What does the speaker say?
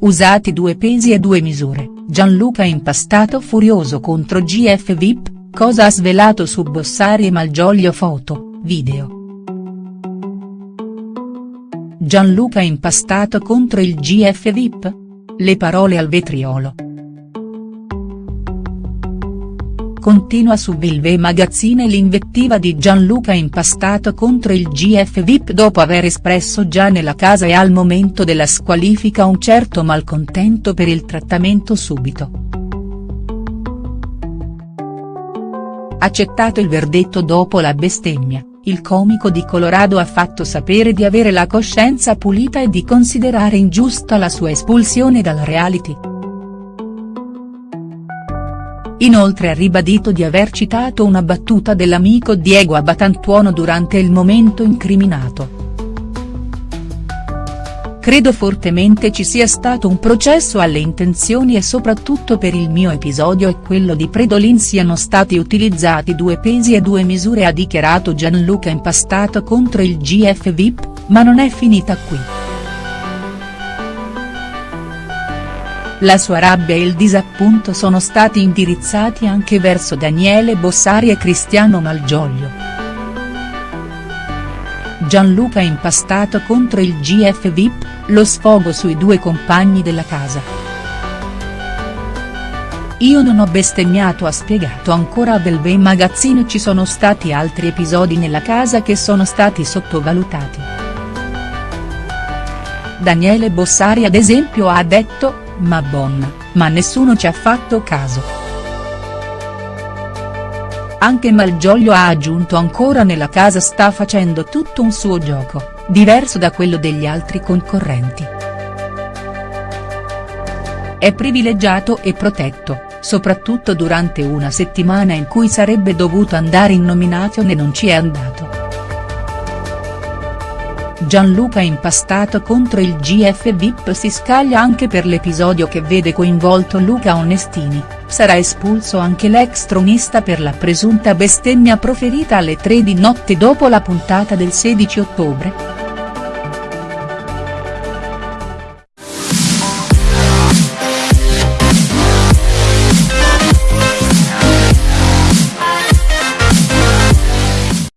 Usati due pesi e due misure, Gianluca impastato furioso contro GF VIP, cosa ha svelato su Bossari e Malgioglio foto, video. Gianluca impastato contro il GF VIP? Le parole al vetriolo. Continua su Bilve Magazine l'invettiva di Gianluca impastato contro il GF VIP dopo aver espresso già nella casa e al momento della squalifica un certo malcontento per il trattamento subito. Accettato il verdetto dopo la bestemmia, il comico di Colorado ha fatto sapere di avere la coscienza pulita e di considerare ingiusta la sua espulsione dal reality. Inoltre ha ribadito di aver citato una battuta dell'amico Diego Abatantuono durante il momento incriminato. Credo fortemente ci sia stato un processo alle intenzioni e soprattutto per il mio episodio e quello di Predolin siano stati utilizzati due pesi e due misure ha dichiarato Gianluca Impastato contro il GF VIP, ma non è finita qui. La sua rabbia e il disappunto sono stati indirizzati anche verso Daniele Bossari e Cristiano Malgioglio. Gianluca impastato contro il GF VIP, lo sfogo sui due compagni della casa. Io non ho bestemmiato ha spiegato ancora a Belvé Magazine ci sono stati altri episodi nella casa che sono stati sottovalutati. Daniele Bossari ad esempio ha detto, ma bon, ma nessuno ci ha fatto caso. Anche Malgioglio ha aggiunto ancora nella casa sta facendo tutto un suo gioco, diverso da quello degli altri concorrenti. È privilegiato e protetto, soprattutto durante una settimana in cui sarebbe dovuto andare in nomination e non ci è andato. Gianluca impastato contro il GF VIP si scaglia anche per l'episodio che vede coinvolto Luca Onestini, sarà espulso anche l'ex tronista per la presunta bestemmia proferita alle 3 di notte dopo la puntata del 16 ottobre?.